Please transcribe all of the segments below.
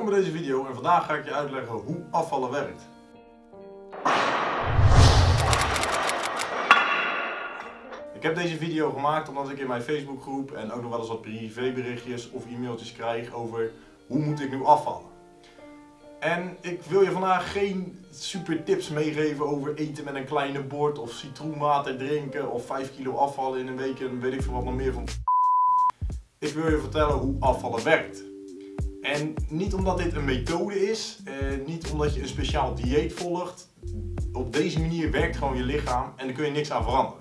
Welkom bij deze video en vandaag ga ik je uitleggen hoe afvallen werkt. Ik heb deze video gemaakt omdat ik in mijn Facebookgroep en ook nog wel eens wat privéberichtjes of e-mailtjes krijg over hoe moet ik nu afvallen. En ik wil je vandaag geen super tips meegeven over eten met een kleine bord of citroenwater drinken of 5 kilo afvallen in een week en weet ik veel wat nog meer van. Ik wil je vertellen hoe afvallen werkt. En niet omdat dit een methode is, eh, niet omdat je een speciaal dieet volgt. Op deze manier werkt gewoon je lichaam en daar kun je niks aan veranderen.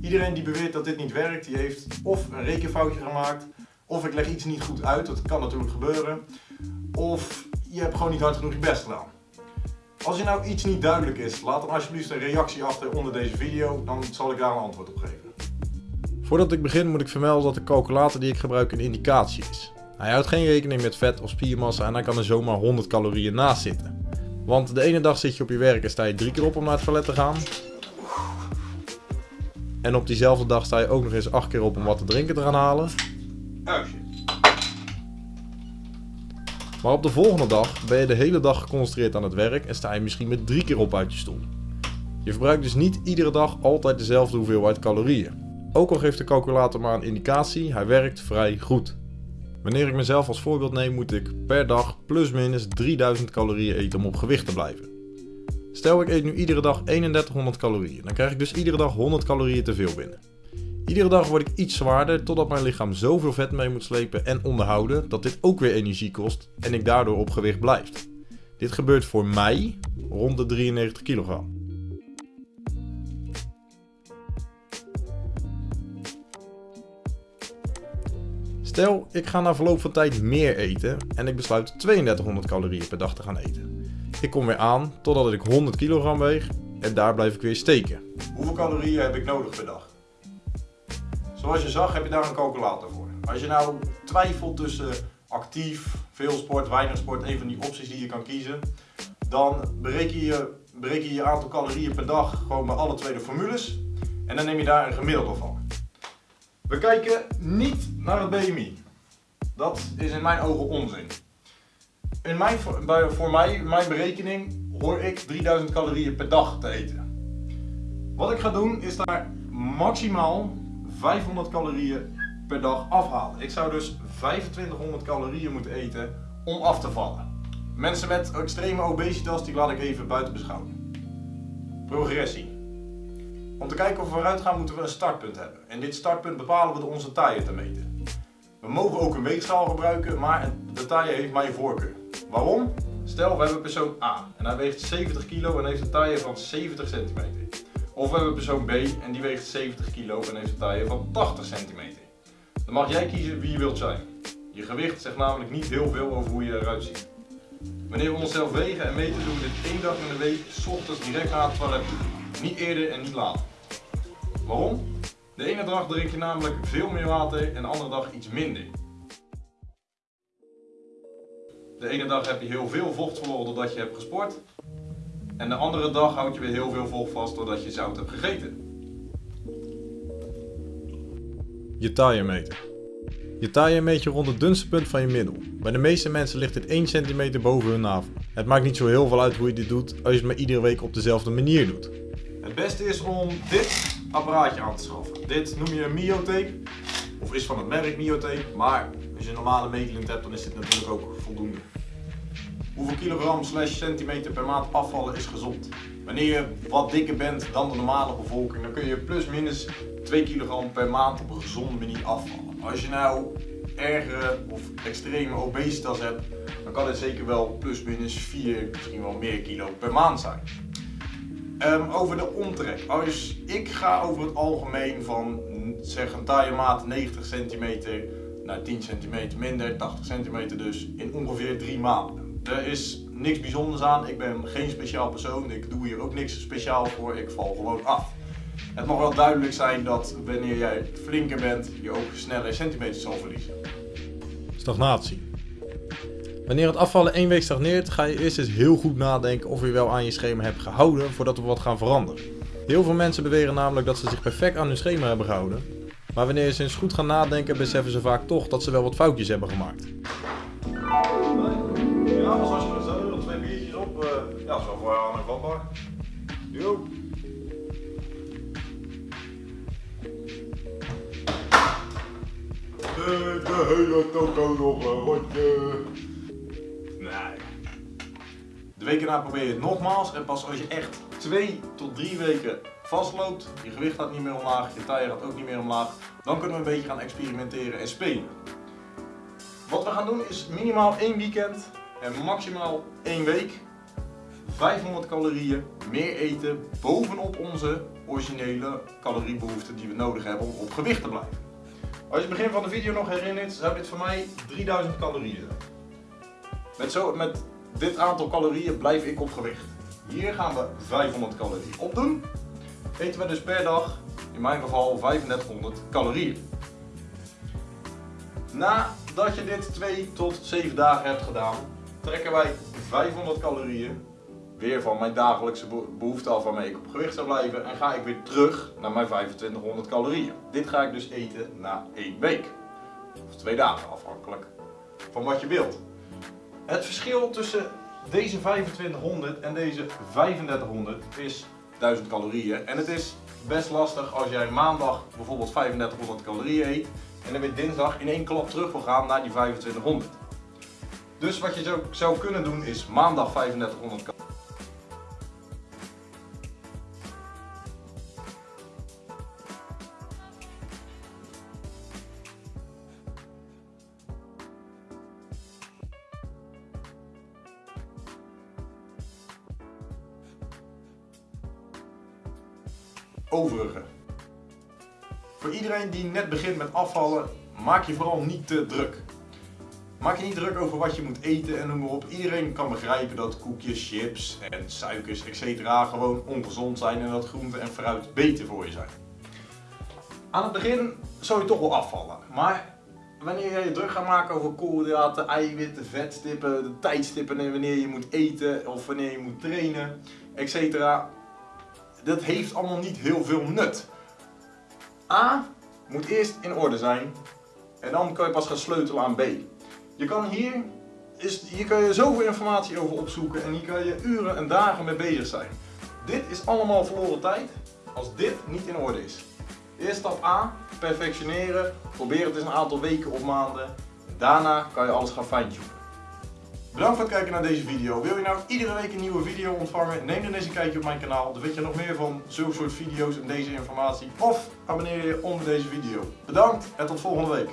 Iedereen die beweert dat dit niet werkt, die heeft of een rekenfoutje gemaakt, of ik leg iets niet goed uit, dat kan natuurlijk gebeuren, of je hebt gewoon niet hard genoeg je best gedaan. Als je nou iets niet duidelijk is, laat dan alsjeblieft een reactie achter onder deze video, dan zal ik daar een antwoord op geven. Voordat ik begin moet ik vermelden dat de calculator die ik gebruik een indicatie is. Hij houdt geen rekening met vet of spiermassa en dan kan er zomaar 100 calorieën naast zitten. Want de ene dag zit je op je werk en sta je drie keer op om naar het toilet te gaan. En op diezelfde dag sta je ook nog eens acht keer op om wat te drinken te gaan halen. Oh shit. Maar op de volgende dag ben je de hele dag geconcentreerd aan het werk en sta je misschien met drie keer op uit je stoel. Je verbruikt dus niet iedere dag altijd dezelfde hoeveelheid calorieën. Ook al geeft de calculator maar een indicatie, hij werkt vrij goed. Wanneer ik mezelf als voorbeeld neem, moet ik per dag plus minus 3000 calorieën eten om op gewicht te blijven. Stel ik eet nu iedere dag 3100 calorieën, dan krijg ik dus iedere dag 100 calorieën te veel binnen. Iedere dag word ik iets zwaarder totdat mijn lichaam zoveel vet mee moet slepen en onderhouden dat dit ook weer energie kost en ik daardoor op gewicht blijf. Dit gebeurt voor mij rond de 93 kilogram. Stel, ik ga na verloop van tijd meer eten en ik besluit 3200 calorieën per dag te gaan eten. Ik kom weer aan totdat ik 100 kilogram weeg en daar blijf ik weer steken. Hoeveel calorieën heb ik nodig per dag? Zoals je zag heb je daar een calculator voor. Als je nou twijfelt tussen actief, veel sport, weinig sport, een van die opties die je kan kiezen, dan bereken je, je aantal calorieën per dag gewoon bij alle twee de formules en dan neem je daar een gemiddelde van. We kijken niet naar het BMI. Dat is in mijn ogen onzin. In mijn, voor mij, mijn berekening, hoor ik 3000 calorieën per dag te eten. Wat ik ga doen is daar maximaal 500 calorieën per dag afhalen. Ik zou dus 2500 calorieën moeten eten om af te vallen. Mensen met extreme obesitas, die laat ik even buiten beschouwing. Progressie. Om te kijken of we vooruit gaan moeten we een startpunt hebben. En dit startpunt bepalen we door onze taille te meten. We mogen ook een weegschaal gebruiken, maar de taille heeft mijn voorkeur. Waarom? Stel we hebben persoon A en hij weegt 70 kilo en heeft een taille van 70 centimeter. Of we hebben persoon B en die weegt 70 kilo en heeft een taille van 80 centimeter. Dan mag jij kiezen wie je wilt zijn. Je gewicht zegt namelijk niet heel veel over hoe je eruit ziet. Wanneer we onszelf wegen en meten doen we dit één dag in de week, s ochtends direct na het toilet. Niet eerder en niet later. Waarom? De ene dag drink je namelijk veel meer water en de andere dag iets minder. De ene dag heb je heel veel vocht verloren doordat je hebt gesport. En de andere dag houd je weer heel veel vocht vast doordat je zout hebt gegeten. Je taille meten. Je taille meet je rond het dunste punt van je middel. Bij de meeste mensen ligt dit 1 cm boven hun navel. Het maakt niet zo heel veel uit hoe je dit doet als je het maar iedere week op dezelfde manier doet. Het beste is om dit apparaatje aan te schaffen. Dit noem je een Miotape. Of is van het merk Miotape. Maar als je een normale meetlint hebt dan is dit natuurlijk ook voldoende. Hoeveel kilogram slash centimeter per maand afvallen is gezond? Wanneer je wat dikker bent dan de normale bevolking, dan kun je plus minus 2 kilogram per maand op een gezonde manier afvallen. Als je nou ergere of extreme obesitas hebt, dan kan het zeker wel plus minus 4, misschien wel meer kilo per maand zijn. Ehm, over de omtrek. Als ik ga over het algemeen van zeg een taille maat 90 centimeter naar 10 centimeter minder, 80 centimeter dus, in ongeveer 3 maanden. Er is niks bijzonders aan, ik ben geen speciaal persoon, ik doe hier ook niks speciaal voor, ik val gewoon af. Het mag wel duidelijk zijn dat wanneer jij flinker bent, je ook sneller centimeters zal verliezen. Stagnatie. Wanneer het afvallen één week stagneert, ga je eerst eens heel goed nadenken of je wel aan je schema hebt gehouden voordat we wat gaan veranderen. Heel veel mensen beweren namelijk dat ze zich perfect aan hun schema hebben gehouden. Maar wanneer ze eens goed gaan nadenken, beseffen ze vaak toch dat ze wel wat foutjes hebben gemaakt. op, uh, ja, zo voor aan en vatbaar. Yo. De hele toko nog een rondje. Weken na probeer je het nogmaals en pas als je echt twee tot drie weken vastloopt, je gewicht gaat niet meer omlaag, je taille gaat ook niet meer omlaag, dan kunnen we een beetje gaan experimenteren en spelen. Wat we gaan doen is minimaal één weekend en maximaal één week 500 calorieën meer eten bovenop onze originele caloriebehoeften die we nodig hebben om op gewicht te blijven. Als je het begin van de video nog herinnert, zou dit voor mij 3000 calorieën zijn. Met, zo, met dit aantal calorieën blijf ik op gewicht. Hier gaan we 500 calorieën opdoen. Eten we dus per dag, in mijn geval 3500 calorieën. Nadat je dit 2 tot 7 dagen hebt gedaan, trekken wij 500 calorieën weer van mijn dagelijkse behoefte af waarmee ik op gewicht zou blijven en ga ik weer terug naar mijn 2500 calorieën. Dit ga ik dus eten na 1 week. Of 2 dagen afhankelijk van wat je wilt. Het verschil tussen deze 2500 en deze 3500 is 1000 calorieën. En het is best lastig als jij maandag bijvoorbeeld 3500 calorieën eet en dan weer dinsdag in één klap terug wil gaan naar die 2500. Dus wat je zou, zou kunnen doen is maandag 3500 calorieën. Overige. Voor iedereen die net begint met afvallen, maak je vooral niet te druk. Maak je niet druk over wat je moet eten en noem maar op. Iedereen kan begrijpen dat koekjes, chips en suikers etc. gewoon ongezond zijn en dat groente en fruit beter voor je zijn. Aan het begin zou je toch wel afvallen, maar wanneer je je druk gaat maken over koolhydraten, eiwitten, vetstippen, de tijdstippen en wanneer je moet eten of wanneer je moet trainen, etc dat heeft allemaal niet heel veel nut. A moet eerst in orde zijn en dan kan je pas gaan sleutelen aan B. Je kan hier, is, hier kan je zoveel informatie over opzoeken en hier kan je uren en dagen mee bezig zijn. Dit is allemaal verloren tijd als dit niet in orde is. Eerst stap A, perfectioneren, probeer het eens een aantal weken of maanden. Daarna kan je alles gaan fine-tunen. Bedankt voor het kijken naar deze video. Wil je nou iedere week een nieuwe video ontvangen? Neem dan eens een kijkje op mijn kanaal. Dan weet je nog meer van zulke soort video's en deze informatie. Of abonneer je onder deze video. Bedankt en tot volgende week.